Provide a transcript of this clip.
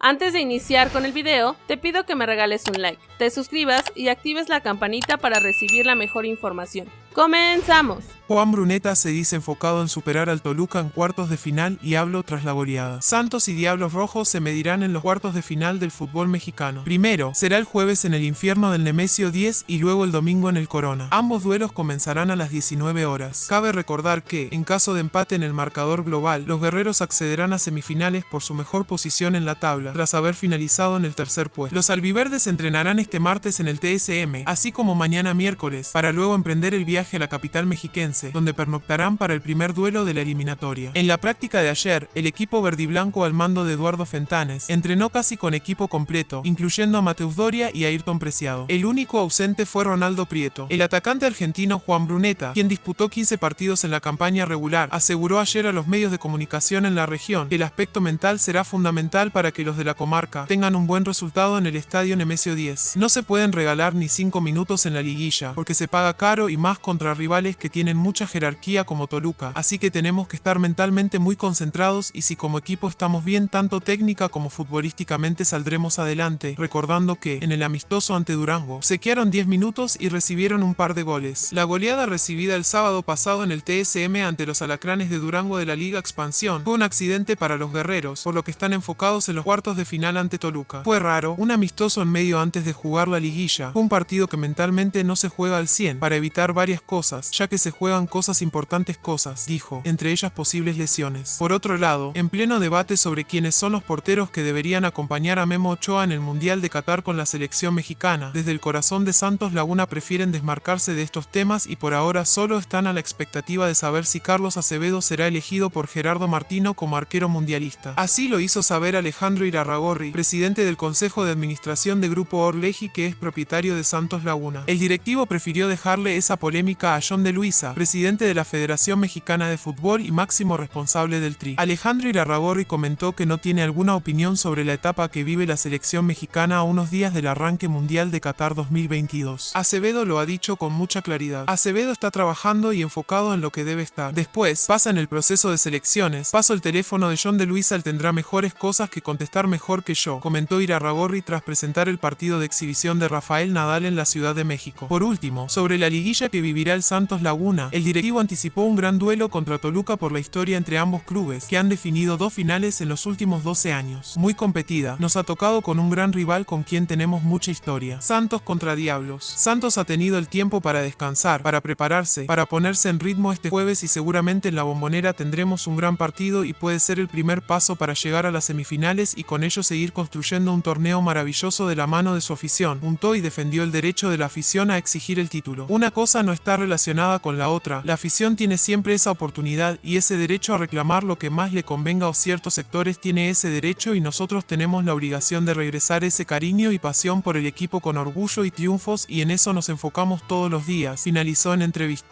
Antes de iniciar con el video, te pido que me regales un like, te suscribas y actives la campanita para recibir la mejor información. ¡Comenzamos! Juan Bruneta se dice enfocado en superar al Toluca en cuartos de final y hablo tras la goleada. Santos y Diablos Rojos se medirán en los cuartos de final del fútbol mexicano. Primero, será el jueves en el infierno del Nemesio 10 y luego el domingo en el Corona. Ambos duelos comenzarán a las 19 horas. Cabe recordar que, en caso de empate en el marcador global, los guerreros accederán a semifinales por su mejor posición en la tabla, tras haber finalizado en el tercer puesto. Los albiverdes entrenarán este martes en el TSM, así como mañana miércoles, para luego emprender el viaje a la capital mexiquense, donde pernoctarán para el primer duelo de la eliminatoria. En la práctica de ayer, el equipo verdiblanco al mando de Eduardo Fentanes entrenó casi con equipo completo, incluyendo a Mateus Doria y a Ayrton Preciado. El único ausente fue Ronaldo Prieto. El atacante argentino Juan Bruneta, quien disputó 15 partidos en la campaña regular, aseguró ayer a los medios de comunicación en la región que el aspecto mental será fundamental para que los de la comarca tengan un buen resultado en el estadio Nemesio 10. No se pueden regalar ni 5 minutos en la liguilla, porque se paga caro y más contra rivales que tienen mucha jerarquía como Toluca, así que tenemos que estar mentalmente muy concentrados y si como equipo estamos bien tanto técnica como futbolísticamente saldremos adelante, recordando que, en el amistoso ante Durango, se quedaron 10 minutos y recibieron un par de goles. La goleada recibida el sábado pasado en el TSM ante los alacranes de Durango de la Liga Expansión fue un accidente para los guerreros, por lo que están enfocados en los cuartos de final ante Toluca. Fue raro, un amistoso en medio antes de jugar la liguilla, un partido que mentalmente no se juega al 100, para evitar varias cosas, ya que se juegan cosas importantes cosas, dijo, entre ellas posibles lesiones. Por otro lado, en pleno debate sobre quiénes son los porteros que deberían acompañar a Memo Ochoa en el Mundial de Qatar con la selección mexicana, desde el corazón de Santos Laguna prefieren desmarcarse de estos temas y por ahora solo están a la expectativa de saber si Carlos Acevedo será elegido por Gerardo Martino como arquero mundialista. Así lo hizo saber Alejandro Irarragorri, presidente del Consejo de Administración de Grupo Orleji que es propietario de Santos Laguna. El directivo prefirió dejarle esa polémica a John de Luisa, presidente de la Federación Mexicana de Fútbol y máximo responsable del TRI. Alejandro Irarragorri comentó que no tiene alguna opinión sobre la etapa que vive la selección mexicana a unos días del arranque mundial de Qatar 2022. Acevedo lo ha dicho con mucha claridad. Acevedo está trabajando y enfocado en lo que debe estar. Después, pasa en el proceso de selecciones. Paso el teléfono de John de Luisa, él tendrá mejores cosas que contestar mejor que yo, comentó Irarragorri tras presentar el partido de exhibición de Rafael Nadal en la Ciudad de México. Por último, sobre la liguilla que vivirá el Santos Laguna, el directivo anticipó un gran duelo contra Toluca por la historia entre ambos clubes, que han definido dos finales en los últimos 12 años. Muy competida, nos ha tocado con un gran rival con quien tenemos mucha historia. Santos contra Diablos. Santos ha tenido el tiempo para descansar, para prepararse, para ponerse en ritmo este jueves y seguramente en la bombonera tendremos un gran partido y puede ser el primer paso para llegar a las semifinales y con ello seguir construyendo un torneo maravilloso de la mano de su afición. Juntó y defendió el derecho de la afición a exigir el título. Una cosa no está relacionada con la otra. La afición tiene siempre esa oportunidad y ese derecho a reclamar lo que más le convenga a ciertos sectores tiene ese derecho y nosotros tenemos la obligación de regresar ese cariño y pasión por el equipo con orgullo y triunfos y en eso nos enfocamos todos los días, finalizó en entrevista.